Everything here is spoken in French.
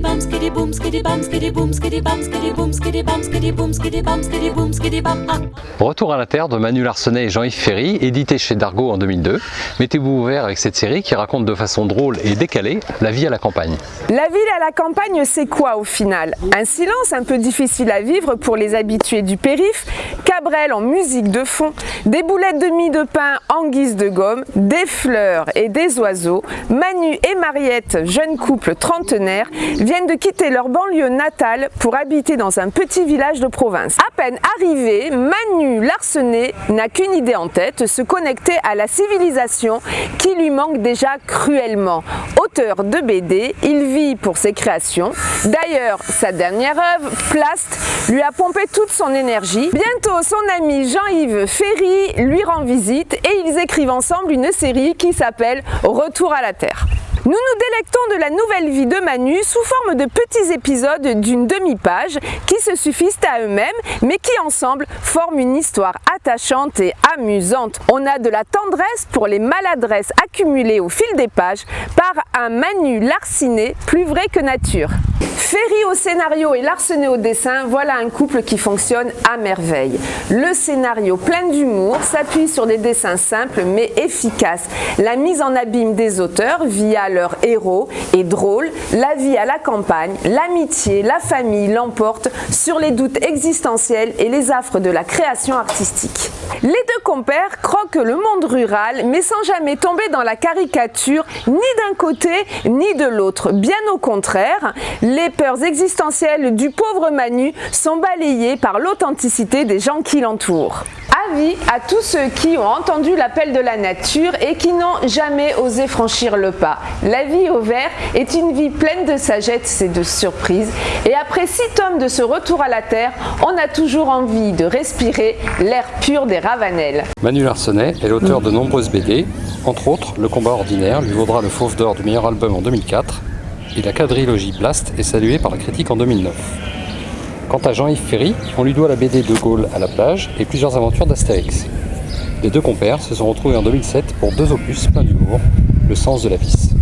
bam, skiddy boom, skiddy bam, skiddy boom, skiddy bam, skiddy boom, skiddy bam, skiddy boom, skiddy bam, skiddy boom, skiddy bam. Retour à la Terre de Manu Larsenet et Jean-Yves Ferry, édité chez Dargaud en 2002. Mettez-vous ouvert avec cette série qui raconte de façon drôle et décalée la vie à la campagne. La ville à la campagne, c'est quoi au final? Un silence un peu difficile à vivre pour les habitués du périph', Cabrel en musique de fond, des boulettes de mie de pain en guise de gomme, des fleurs et des oiseaux. Manu et Mariette, jeune couple trentenaire, viennent de quitter leur banlieue natale pour habiter dans un petit village de province. À peine arrivé, Manu Larsenet n'a qu'une idée en tête, se connecter à la civilisation qui lui manque déjà cruellement. Auteur de BD, il vit pour ses créations. D'ailleurs, sa dernière œuvre, Plast, lui a pompé toute son énergie. Bientôt, son ami Jean-Yves Ferry lui rend visite et ils écrivent ensemble une série qui s'appelle Retour à la Terre. Nous nous délectons de la nouvelle vie de Manu sous forme de petits épisodes d'une demi-page qui se suffisent à eux-mêmes mais qui ensemble forment une histoire attachante et amusante. On a de la tendresse pour les maladresses accumulées au fil des pages par un Manu larciné plus vrai que nature. Ferry au scénario et Larsenet au dessin, voilà un couple qui fonctionne à merveille. Le scénario plein d'humour s'appuie sur des dessins simples mais efficaces. La mise en abîme des auteurs via leur héros est drôle. La vie à la campagne, l'amitié, la famille l'emportent sur les doutes existentiels et les affres de la création artistique. Les deux compères croquent le monde rural mais sans jamais tomber dans la caricature ni d'un côté ni de l'autre. Bien au contraire, les peurs existentielles du pauvre Manu sont balayées par l'authenticité des gens qui l'entourent. Avis à tous ceux qui ont entendu l'appel de la nature et qui n'ont jamais osé franchir le pas. La vie au vert est une vie pleine de sagesse et de surprises. Et après six tomes de ce retour à la terre, on a toujours envie de respirer l'air pur des Ravanelles. Manu Larsenet est l'auteur de nombreuses BD, entre autres Le combat ordinaire lui vaudra le Fauve d'or du meilleur album en 2004 et la quadrilogie Blast est saluée par la critique en 2009. Quant à Jean-Yves Ferry, on lui doit la BD De Gaulle à la plage et plusieurs aventures d'Astérix. Les deux compères se sont retrouvés en 2007 pour deux opus pleins d'humour, Le sens de la vis.